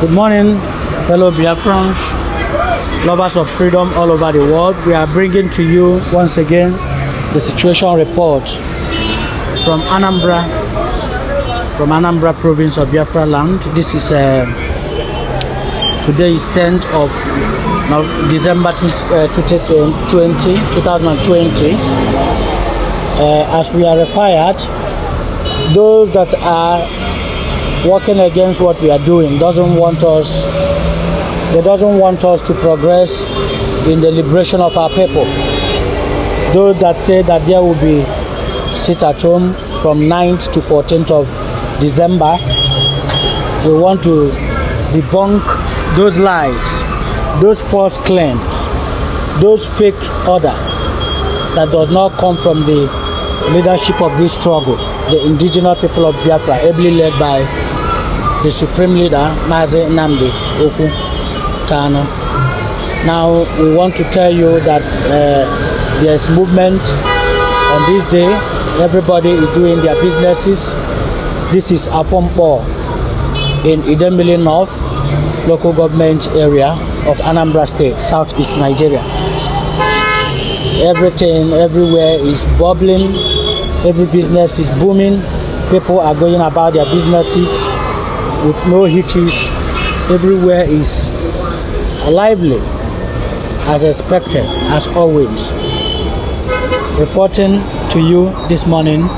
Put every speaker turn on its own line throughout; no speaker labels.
Good morning, fellow Biafrans, lovers of freedom all over the world. We are bringing to you once again the situation report from Anambra, from Anambra province of Biafra land. This is uh, today is 10th of December 20, uh, 2020, 2020. Uh, as we are required, those that are working against what we are doing. Doesn't want us they doesn't want us to progress in the liberation of our people. Those that say that there will be sit at home from 9th to 14th of december we want to debunk those lies those false claims those fake order that does not come from the leadership of this struggle the indigenous people of biafra ably led by the supreme leader Mazi Nnamdi Okwu Kanu. Now we want to tell you that uh, there is movement on this day. Everybody is doing their businesses. This is Afompo in Idemili North local government area of Anambra State, southeast Nigeria. Everything everywhere is bubbling. Every business is booming. People are going about their businesses with no hitches. Everywhere is lively as expected, as always. Reporting to you this morning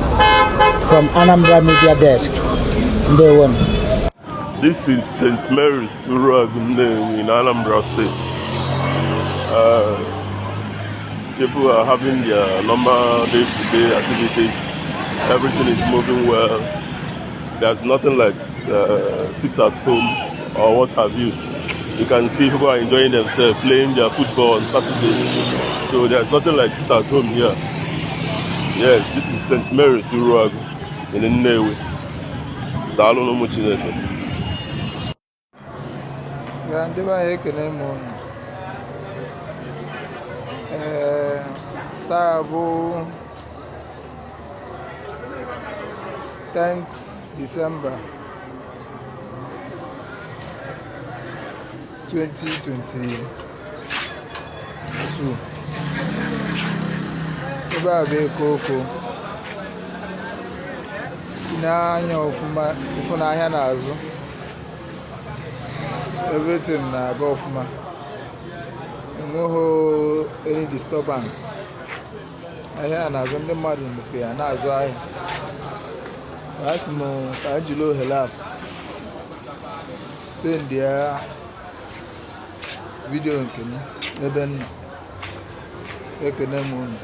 from Anambra Media Desk. Day one.
This is St. Mary's Urag in Anambra State. Uh, people are having their normal day-to-day activities. Everything is moving well there's nothing like uh, sit at home or what have you. You can see people are enjoying themselves, playing their football on Saturday. So there's nothing like sit at home here. Yes, this is St. Mary's Uruagu in Nnewi. Daalụ n'ụmụ Chineke.
Ya ndị be anyị ekene m unu. Ee, taa bụ 10th December 2022 ebe a bụ eko oko. Ị na-anya n'ahịa n'azụ. Everything na-aga ọfụma. Enweghị any disturbance. Ahịa na-azụ ndị mmadụ mepe ya na-azụ ahịa. Massimo Angelo Halab sendia vidiyo nke m n'ebe m nọ ekene m unu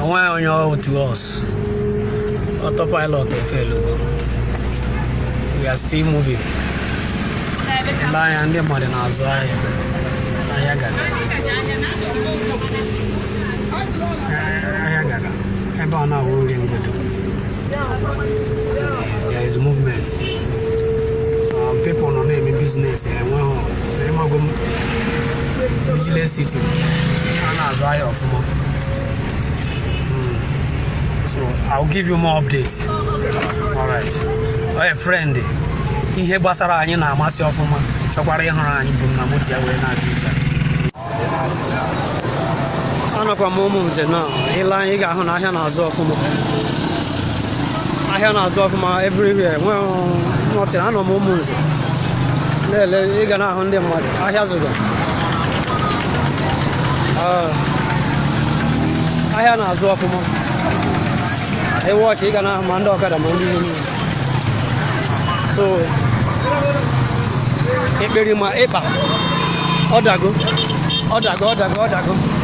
enweghị onye ọrụ to us autopilot efelugo we are still moving. Ndị anya ndị mmadụ na-azụ ahịa ahịa gaga ahịa gaga ebe ọ na-awụ nri ngodo there is movement. So people nọ na-eme business enweghị m? Vigilance city. A na-azụ ahịa ọfụma So I'll give you more updates. All right. Oh, friend, ihe gbasara anyị na-amasị ọfụma. Chọkwara ịhụrụ anyị bụ na moto ya wee na-adị ije anọkwa m ụmụ nze na anyị ị ga-ahụ na ahịa na-azụ ọfụma. Ahịa na-azụ ọfụma everywhere. Nwee nọtịrị anọ m ụmụ nze. Na-ele ị ga na-ahụ ndị mmadụ. Ahịa zụga ahịa na-azụ ọfụma. he watch he kana mando kada mandi ni so e beri ma e pa odago odago